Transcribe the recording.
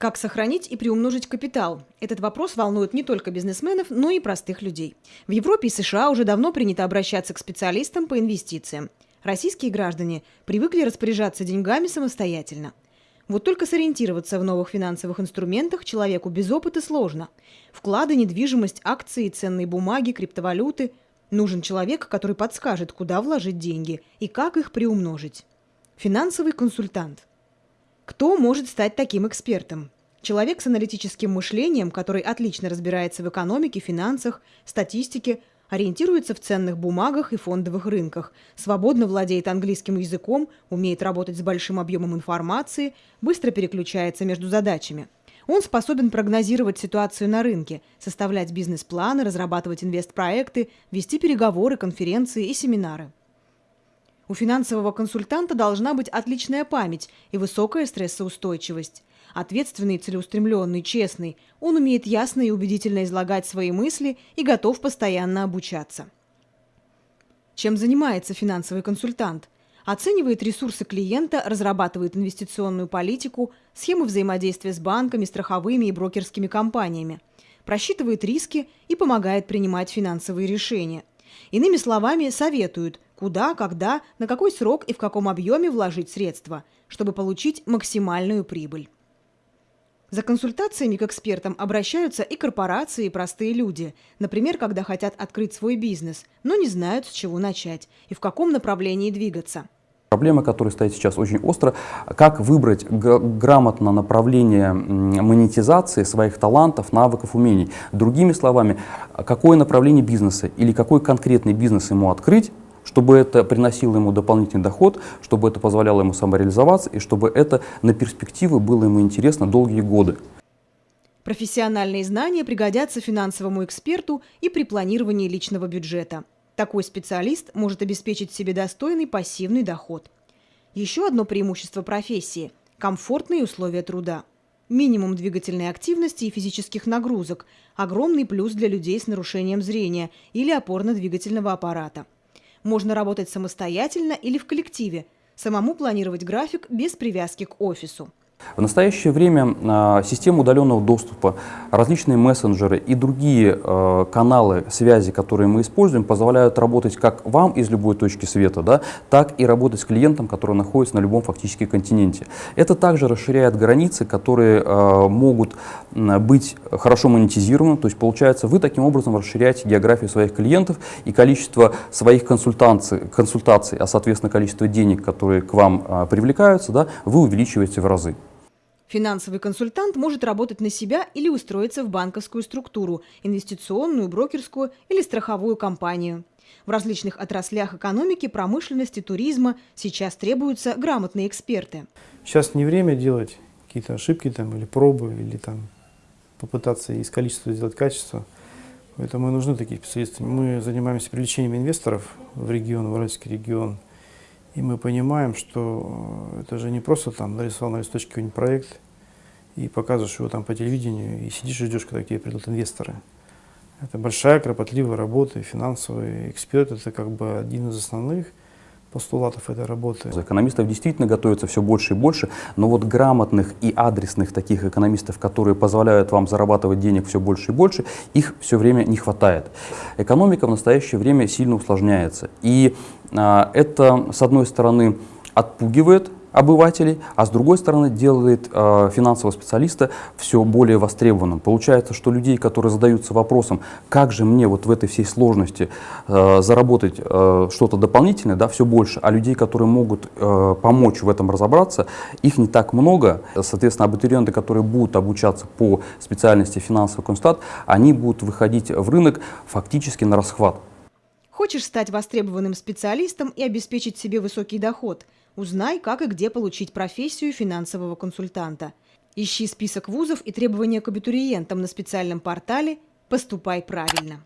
Как сохранить и приумножить капитал? Этот вопрос волнует не только бизнесменов, но и простых людей. В Европе и США уже давно принято обращаться к специалистам по инвестициям. Российские граждане привыкли распоряжаться деньгами самостоятельно. Вот только сориентироваться в новых финансовых инструментах человеку без опыта сложно. Вклады, недвижимость, акции, ценные бумаги, криптовалюты. Нужен человек, который подскажет, куда вложить деньги и как их приумножить. Финансовый консультант – кто может стать таким экспертом? Человек с аналитическим мышлением, который отлично разбирается в экономике, финансах, статистике, ориентируется в ценных бумагах и фондовых рынках, свободно владеет английским языком, умеет работать с большим объемом информации, быстро переключается между задачами. Он способен прогнозировать ситуацию на рынке, составлять бизнес-планы, разрабатывать инвестпроекты, вести переговоры, конференции и семинары. У финансового консультанта должна быть отличная память и высокая стрессоустойчивость. Ответственный, целеустремленный, честный, он умеет ясно и убедительно излагать свои мысли и готов постоянно обучаться. Чем занимается финансовый консультант? Оценивает ресурсы клиента, разрабатывает инвестиционную политику, схемы взаимодействия с банками, страховыми и брокерскими компаниями, просчитывает риски и помогает принимать финансовые решения. Иными словами, советуют, куда, когда, на какой срок и в каком объеме вложить средства, чтобы получить максимальную прибыль. За консультациями к экспертам обращаются и корпорации, и простые люди. Например, когда хотят открыть свой бизнес, но не знают, с чего начать и в каком направлении двигаться. Проблема, которая стоит сейчас очень остро, как выбрать грамотно направление монетизации своих талантов, навыков, умений. Другими словами, какое направление бизнеса или какой конкретный бизнес ему открыть, чтобы это приносило ему дополнительный доход, чтобы это позволяло ему самореализоваться и чтобы это на перспективы было ему интересно долгие годы. Профессиональные знания пригодятся финансовому эксперту и при планировании личного бюджета. Такой специалист может обеспечить себе достойный пассивный доход. Еще одно преимущество профессии – комфортные условия труда. Минимум двигательной активности и физических нагрузок – огромный плюс для людей с нарушением зрения или опорно-двигательного аппарата. Можно работать самостоятельно или в коллективе, самому планировать график без привязки к офису. В настоящее время а, система удаленного доступа, различные мессенджеры и другие а, каналы связи, которые мы используем, позволяют работать как вам из любой точки света, да, так и работать с клиентом, который находится на любом фактически континенте. Это также расширяет границы, которые а, могут быть хорошо монетизированы, то есть получается вы таким образом расширяете географию своих клиентов и количество своих консультаций, консультаций а соответственно количество денег, которые к вам привлекаются, да, вы увеличиваете в разы. Финансовый консультант может работать на себя или устроиться в банковскую структуру, инвестиционную, брокерскую или страховую компанию. В различных отраслях экономики, промышленности, туризма сейчас требуются грамотные эксперты. Сейчас не время делать какие-то ошибки там, или пробы, или там попытаться из количества сделать качество. Поэтому нужны такие специалисты. Мы занимаемся привлечением инвесторов в регион, в Уральский регион. И мы понимаем, что э, это же не просто там нарисовал на листочке какой-нибудь проект и показываешь его там по телевидению и сидишь и ждешь, когда к тебе придут инвесторы. Это большая, кропотливая работа, финансовый эксперт – это как бы один из основных постулатов этой работы. Экономистов действительно готовится все больше и больше, но вот грамотных и адресных таких экономистов, которые позволяют вам зарабатывать денег все больше и больше, их все время не хватает. Экономика в настоящее время сильно усложняется. И а, это, с одной стороны, отпугивает обывателей, а с другой стороны делает э, финансового специалиста все более востребованным. Получается, что людей, которые задаются вопросом, как же мне вот в этой всей сложности э, заработать э, что-то дополнительное, да, все больше, а людей, которые могут э, помочь в этом разобраться, их не так много. Соответственно, абитуриенты, которые будут обучаться по специальности финансовый консультант, они будут выходить в рынок фактически на расхват. Хочешь стать востребованным специалистом и обеспечить себе высокий доход – Узнай, как и где получить профессию финансового консультанта. Ищи список вузов и требования к абитуриентам на специальном портале «Поступай правильно».